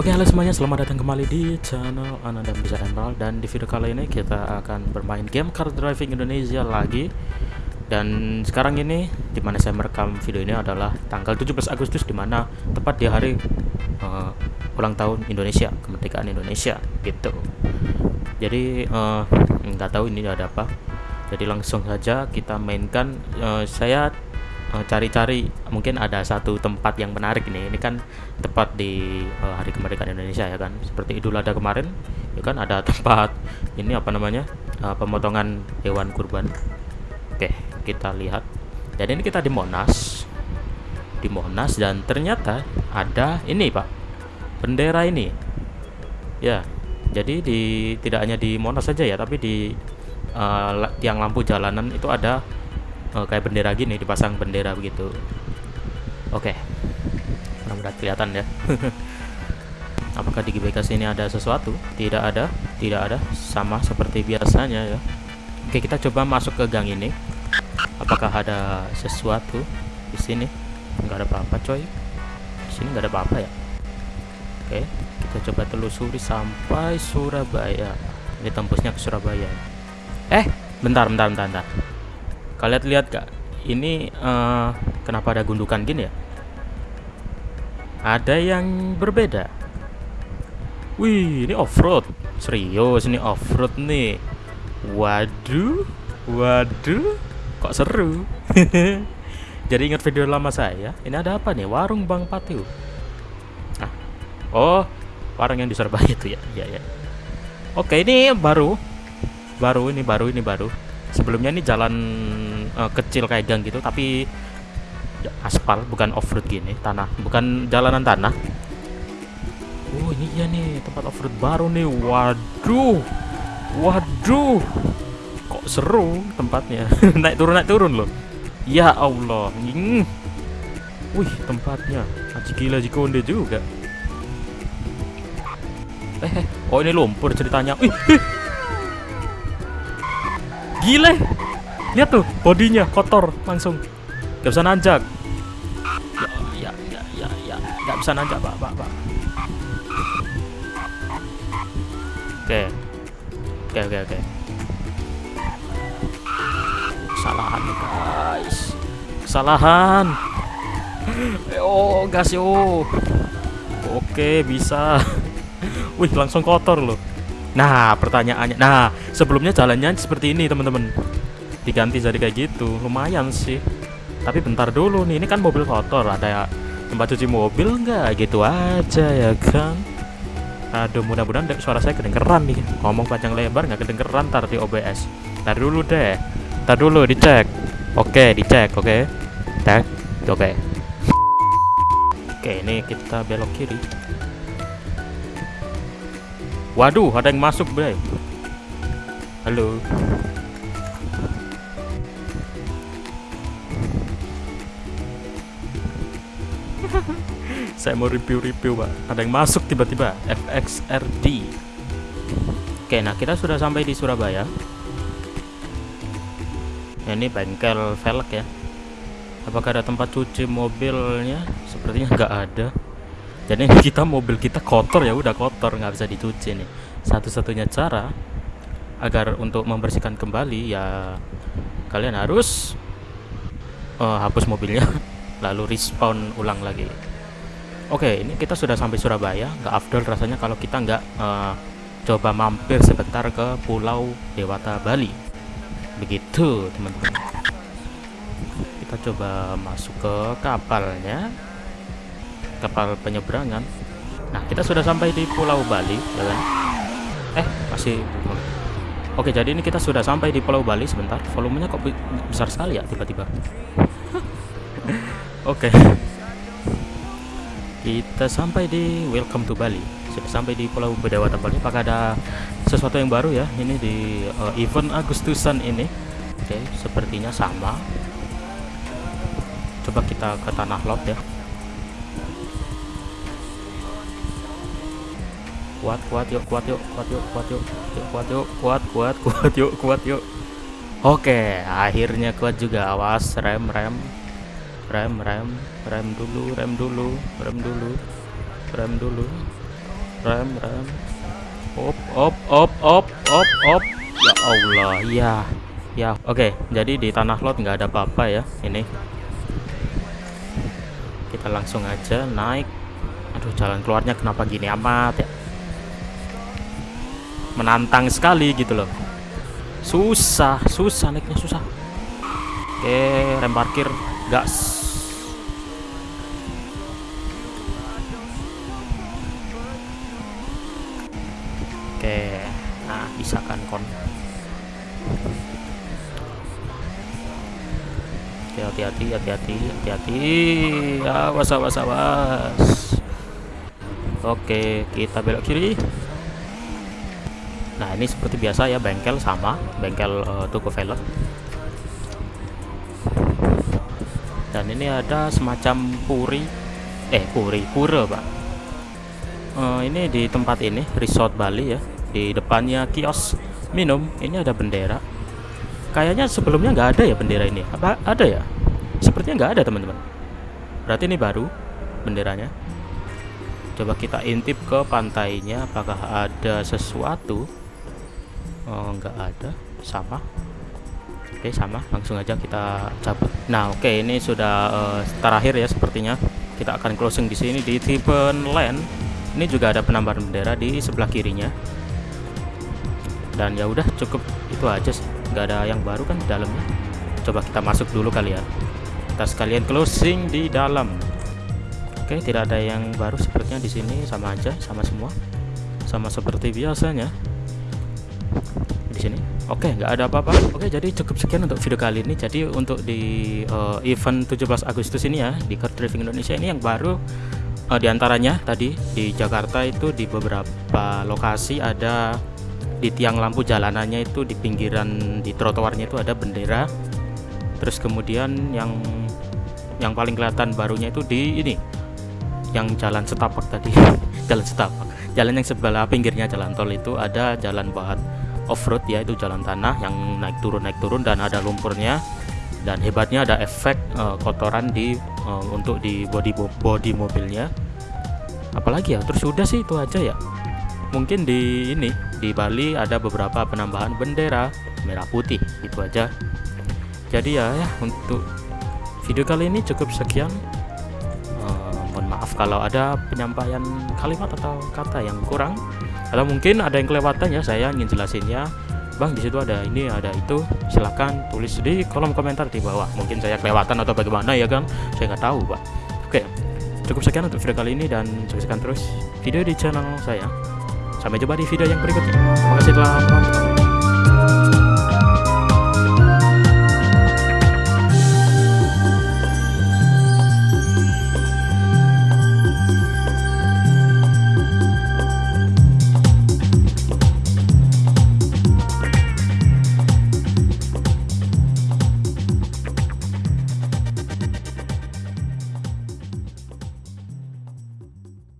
Oke halo semuanya. Selamat datang kembali di channel Ananda Bisa Emerald Dan di video kali ini kita akan bermain game Car Driving Indonesia lagi. Dan sekarang ini di mana saya merekam video ini adalah tanggal 17 Agustus Di mana tepat di hari uh, ulang tahun Indonesia Kemerdekaan Indonesia gitu. Jadi uh, nggak tahu ini ada apa. Jadi langsung saja kita mainkan. Uh, Saya Eh, cari-cari uh, mungkin ada satu tempat yang menarik ini ini kan tepat di uh, hari kemerdekaan Indonesia ya kan? Seperti Idul Adha kemarin ya kan? Ada tempat ini apa namanya? Uh, pemotongan hewan kurban. Oke kita lihat. Dan ini kita di Monas. Di Monas dan ternyata ada ini pak. Bendera ini. Ya jadi di tidak hanya di Monas saja ya tapi di uh, tiang lampu jalanan itu ada oh, kayak bendera gini dipasang bendera begitu. Oke. Okay. mudah-mudahan kelihatan ya. Apakah di GBK sini ada sesuatu? Tidak ada tidak ada. Sama seperti biasanya ya. Oke kita coba masuk ke gang ini. Apakah ada sesuatu di sini? Nggak ada apa-apa coy. Di sini nggak ada apa-apa ya? Oke kita coba telusuri sampai Surabaya. Ini tembusnya ke Surabaya. Eh bentar bentar bentar, bentar kalian lihat gak ini uh, kenapa ada gundukan gini ya? Ada yang berbeda. Wih ini off-road. Serius ini off-road nih. Waduh waduh kok seru? Jadi ingat video lama saya? Ini ada apa nih? Warung Bang Patiu. Ah oh warung yang di Surabaya itu ya? Ya ya oke ini baru. Baru ini baru ini baru. Sebelumnya ini jalan uh, kecil kayak gang gitu tapi aspal bukan off road gini tanah bukan jalanan tanah oh ini ya nih tempat off road baru nih waduh waduh kok seru tempatnya naik turun naik turun loh ya Allah hmm. wih tempatnya aji gila jikonde juga eh, eh oh ini lumpur ceritanya wih, wih. Gile. Lihat tuh bodinya kotor langsung. Gak bisa nanjak. Ya, ya, ya, ya, ya. Gak bisa nanjak, Pak, Pak, Pak. Oke. Oke, oke, oke. Kesalahan guys. Kesalahan. Oh, gas yo. Oke, bisa. Wih, langsung kotor loh. Nah, pertanyaannya. Nah, sebelumnya jalannya seperti ini, teman-teman. Diganti jadi kayak gitu. Lumayan sih. Tapi bentar dulu nih, ini kan mobil kotor, ada tempat cuci mobil nggak? Gitu aja ya kan. Aduh, mudah-mudahan suara saya kedengeran nih. Ngomong panjang lebar nggak kedengeran ntar di OBS. Ntar dulu deh. Ntar dulu dicek. Oke, dicek, oke. Cek. Oke. Oke, ini kita belok kiri. Waduh, ada yang masuk, Bray. Halo. Saya mau review-review, Pak. Ada yang masuk tiba-tiba. FXRD. Oke, nah kita sudah sampai di Surabaya. Nah, ini bengkel velg ya. Apakah ada tempat cuci mobilnya? Sepertinya nggak ada jadi kita mobil kita kotor ya udah kotor nggak bisa dicuci nih satu-satunya cara agar untuk membersihkan kembali ya kalian harus uh, hapus mobilnya lalu respawn ulang lagi. Oke ini kita sudah sampai Surabaya. Nggak afdol rasanya kalau kita nggak uh, coba mampir sebentar ke Pulau Dewata Bali. Begitu teman-teman. Kita coba masuk ke kapalnya. Kapal penyeberangan. Nah kita sudah sampai di Pulau Bali ya kan? Eh masih oke jadi ini kita sudah sampai di Pulau Bali sebentar. Volumenya kok besar sekali ya tiba-tiba oke. Kita sampai di welcome to Bali. Sudah sampai di Pulau Bedawata Bali apakah ada sesuatu yang baru ya? Ini di uh, event Agustusan ini. Oke sepertinya sama. Coba kita ke tanah lot ya. Kuat kuat yuk kuat yuk kuat yuk kuat yuk kuat yuk kuat kuat kuat yuk kuat yuk. Oke akhirnya kuat juga. Awas rem rem rem rem rem dulu rem dulu rem dulu rem dulu. Rem rem. Op op op op op op. Ya Allah ya ya. Oke jadi di tanah lot nggak ada apa-apa ya ini. Kita langsung aja naik. Aduh jalan keluarnya kenapa gini amat ya? Menantang sekali gitu loh. Susah susah naiknya susah. Oke rem parkir gas oke nah bisa kan kon. Oke hati-hati hati-hati. Hati-hati awas awas awas oke kita belok kiri. Nah ini seperti biasa ya bengkel sama bengkel uh, toko velg. Dan ini ada semacam puri eh puri pura pak. Uh, ini di tempat ini resort Bali ya di depannya kios minum ini ada bendera. Kayaknya sebelumnya nggak ada ya bendera ini. Apa ada ya? Sepertinya nggak ada teman-teman. Berarti ini baru benderanya. Coba kita intip ke pantainya apakah ada sesuatu? Oh nggak ada. Sama. Oke sama. Langsung aja kita cabut. Nah oke ini sudah uh, terakhir ya sepertinya. Kita akan closing di sini di Tipen Land ini juga ada penambahan bendera di sebelah kirinya dan ya udah cukup itu aja sih. Nggak ada yang baru kan di dalamnya. Coba kita masuk dulu kali ya. Kita sekalian closing di dalam. Oke tidak ada yang baru sepertinya di sini. Sama aja sama semua. Sama seperti biasanya. Di sini. Oke nggak ada apa-apa. Oke jadi cukup sekian untuk video kali ini. Jadi untuk di uh, event 17 Agustus ini ya di Car Driving Indonesia ini yang baru uh, di antaranya tadi di Jakarta itu di beberapa lokasi ada di tiang lampu jalanannya itu di pinggiran di trotoarnya itu ada bendera. Terus kemudian yang yang paling kelihatan barunya itu di ini yang jalan setapak tadi. Jalan setapak. Jalan yang sebelah pinggirnya jalan tol itu ada jalan buat off-road ya itu jalan tanah yang naik turun naik turun dan ada lumpurnya. Dan hebatnya ada efek uh, kotoran di uh, untuk di body body mobilnya. Apalagi ya terus sudah sih itu aja ya mungkin di ini di Bali ada beberapa penambahan bendera merah putih itu aja. Jadi ya, ya untuk video kali ini cukup sekian. Uh, mohon maaf kalau ada penyampaian kalimat atau kata yang kurang. Atau mungkin ada yang kelewatan ya saya ingin jelasinnya bang di situ ada ini ada itu. Silahkan tulis di kolom komentar di bawah. Mungkin saya kelewatan atau bagaimana ya kan saya nggak tahu pak. Oke cukup sekian untuk video kali ini dan saksikan terus video di channel saya sampai jumpa di video yang berikutnya. Terima kasih telah menonton